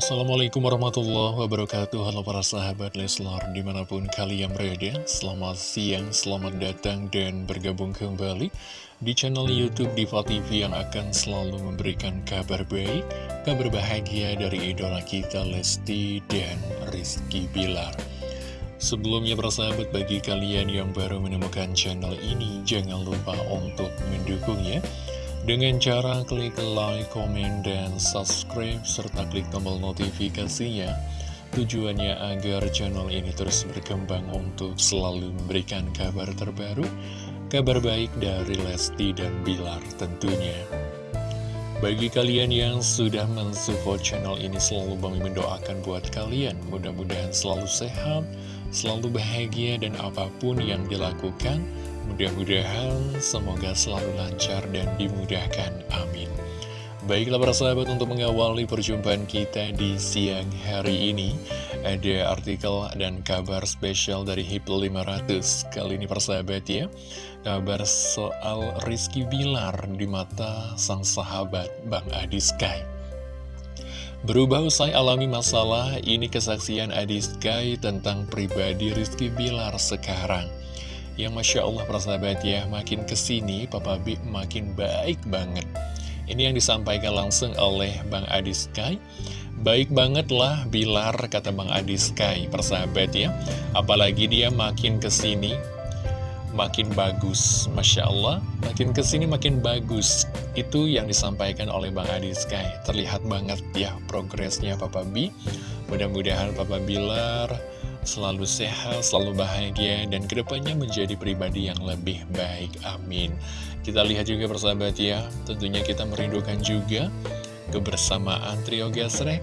Assalamualaikum warahmatullahi wabarakatuh. Halo para sahabat Leslar Di mana pun kalian berada Selamat siang, selamat datang dan bergabung kembali Di channel Youtube Diva TV Yang akan selalu memberikan kabar baik Kabar bahagia dari idola kita Lesti dan Rizky Bilar. Sebelumnya para sahabat bagi kalian yang baru menemukan channel ini Jangan lupa untuk mendukungnya dengan cara klik like, komen, dan subscribe, serta klik tombol notifikasinya. Tujuannya agar channel ini terus berkembang untuk selalu memberikan kabar terbaru, kabar baik dari Lesti dan Bilar tentunya. Bagi kalian yang sudah mensupport channel ini, selalu Bang mendoakan buat kalian. Mudah-mudahan selalu sehat, selalu bahagia, dan apa pun yang dilakukan, Mudah-mudahan semoga selalu lancar dan dimudahkan. Amin. Baiklah para sahabat untuk mengawali perjumpaan kita di siang hari ini Ada artikel dan kabar spesial dari HIP 500 Kali ini para sahabat ya Kabar soal Rizky Bilar di mata sang sahabat Bang Adi Sky Berubah usai alami masalah, ini kesaksian Adi Sky tentang pribadi Rizky Bilar sekarang yang Masya Allah persahabat ya, makin ke sini Papa B makin baik banget. Ini yang disampaikan langsung oleh Bang Adi Sky. Baik banget lah Bilar, kata Bang Adi Sky, persahabat ya. Apalagi dia makin ke sini, makin bagus. Masya Allah, makin ke sini makin bagus. Itu yang disampaikan oleh Bang Adi Sky. Terlihat banget ya progresnya Papa B. Mudah-mudahan Papa Bilar selalu sehat, selalu bahagia, dan ke depannya menjadi pribadi yang lebih baik. Amin. Kita lihat juga persahabat ya, tentunya kita merindukan juga kebersamaan trio gesrek,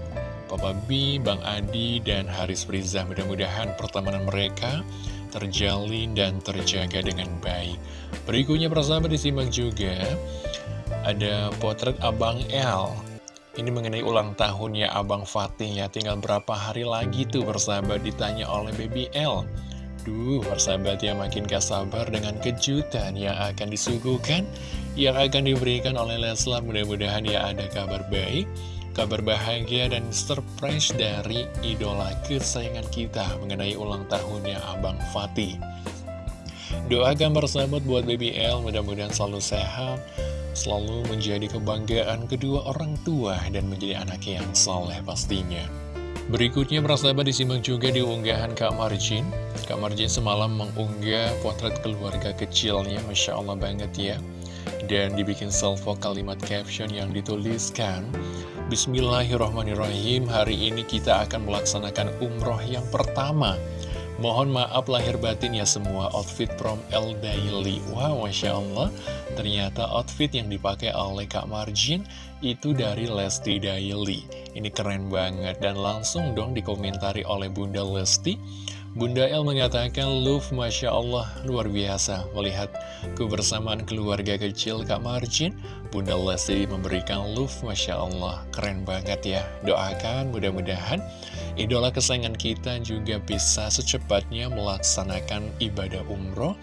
Papa B, Bang Adi, dan Haris Friza. Mudah-mudahan pertemanan mereka terjalin dan terjaga dengan baik. Berikutnya persahabat disimak juga, ada potret Abang L ini mengenai ulang tahunnya Abang Fatih ya. Tinggal berapa hari lagi tuh bersahabat ditanya oleh Baby L. Duh bersahabat ya makin gak sabar dengan kejutan yang akan disuguhkan Yang akan diberikan oleh Leslar Mudah-mudahan ya ada kabar baik Kabar bahagia dan surprise dari idola kesayangan kita Mengenai ulang tahunnya Abang Fatih. Doakan bersahabat buat Baby L Mudah-mudahan selalu sehat selalu menjadi kebanggaan kedua orang tua dan menjadi anak yang soleh pastinya. Berikutnya persahabat disimak juga di unggahan Kak Marjin. Kak Marjin semalam mengunggah potret keluarga kecilnya, Masya Allah banget ya. Dan dibikin salvo kalimat caption yang dituliskan, Bismillahirrahmanirrahim, hari ini kita akan melaksanakan umroh yang pertama. Mohon maaf lahir batin ya semua. Outfit from El Daily. Wow, Masya Allah. Ternyata outfit yang dipakai oleh Kak Marjin itu dari Lesti Daily. Ini keren banget. Dan langsung dong dikomentari oleh Bunda Lesti. Bunda El mengatakan, Love Masya Allah, luar biasa. Melihat kebersamaan keluarga kecil Kak Marjin. Bunda Lesti memberikan love Masya Allah, keren banget ya. Doakan mudah-mudahan idola kesayangan kita juga bisa secepatnya melaksanakan ibadah umroh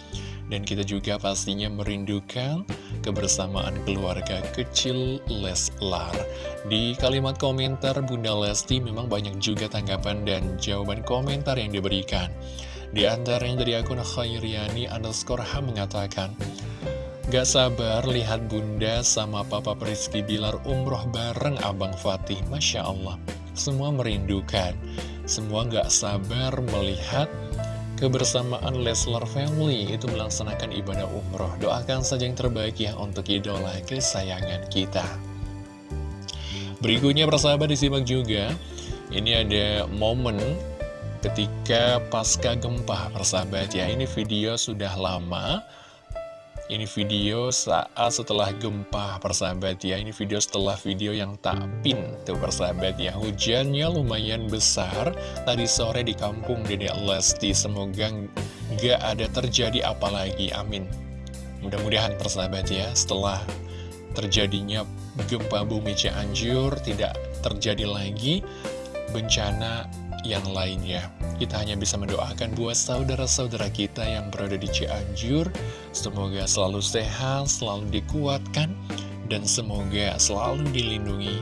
dan kita juga pastinya merindukan kebersamaan keluarga kecil Leslar. Di kalimat komentar Bunda Lesti memang banyak juga tanggapan dan jawaban komentar yang diberikan. Di antaranya dari akun Khairiani underscore H mengatakan, Gak sabar lihat bunda sama papa Rizky Bilar umroh bareng Abang Fatih, Masya Allah. Semua merindukan, semua gak sabar melihat kebersamaan Leslar Family itu melaksanakan ibadah umroh. Doakan saja yang terbaik ya untuk idola kesayangan kita. Berikutnya persahabat disimak juga, ini ada momen ketika pasca gempa persahabat ya. Ini video sudah lama, ini video saat setelah gempa persahabat ya. Ini video setelah video yang tak pin tuh persahabat ya. Hujannya lumayan besar. Tadi sore di kampung Dede Lesti. Semoga gak ada terjadi apalagi amin. Mudah-mudahan persahabat ya Setelah terjadinya gempa bumi Cianjur Tidak terjadi lagi bencana yang lainnya. Kita hanya bisa mendoakan buat saudara-saudara kita yang berada di Cianjur, semoga selalu sehat, selalu dikuatkan, dan semoga selalu dilindungi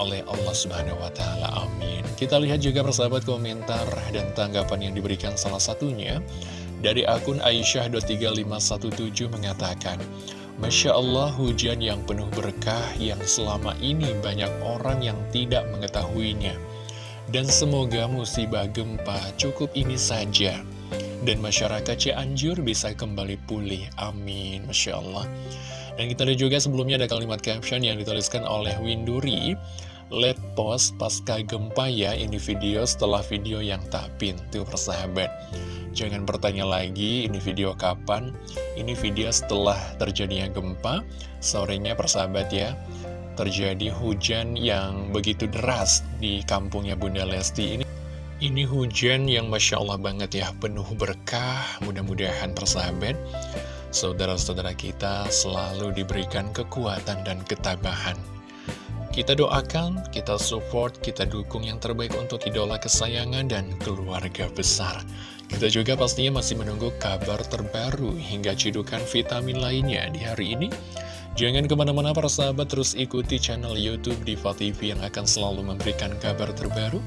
oleh Allah Subhanahu wa Ta'ala. Amin. Kita lihat juga persahabat komentar dan tanggapan yang diberikan salah satunya dari akun Aisyah.3517 mengatakan, Masya Allah hujan yang penuh berkah yang selama ini banyak orang yang tidak mengetahuinya. Dan semoga musibah gempa cukup ini saja. Dan masyarakat Cianjur bisa kembali pulih. Amin. Masya Allah. Dan kita lihat juga sebelumnya ada kalimat caption yang dituliskan oleh Winduri. Let post pasca gempa ya ini video setelah video yang tak pintu persahabat. Jangan bertanya lagi ini video kapan. Ini video setelah terjadinya gempa. Sorenya persahabat ya terjadi hujan yang begitu deras di kampungnya Bunda Lesti ini. Ini hujan yang Masya Allah banget ya, penuh berkah, mudah-mudahan persahabat. Saudara-saudara kita selalu diberikan kekuatan dan ketabahan. Kita doakan, kita support, kita dukung yang terbaik untuk idola kesayangan dan keluarga besar. Kita juga pastinya masih menunggu kabar terbaru hingga cidukan vitamin lainnya di hari ini. Jangan ke mana-mana para sahabat terus ikuti channel Youtube Diva TV yang akan selalu memberikan kabar terbaru,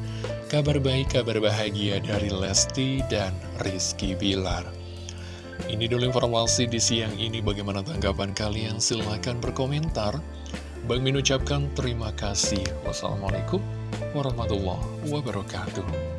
kabar baik, kabar bahagia dari Lesti dan Rizky Bilar. Ini dulu informasi di siang ini, bagaimana tanggapan kalian? Silahkan berkomentar. Bang Min ucapkan terima kasih. Wassalamualaikum warahmatullahi wabarakatuh.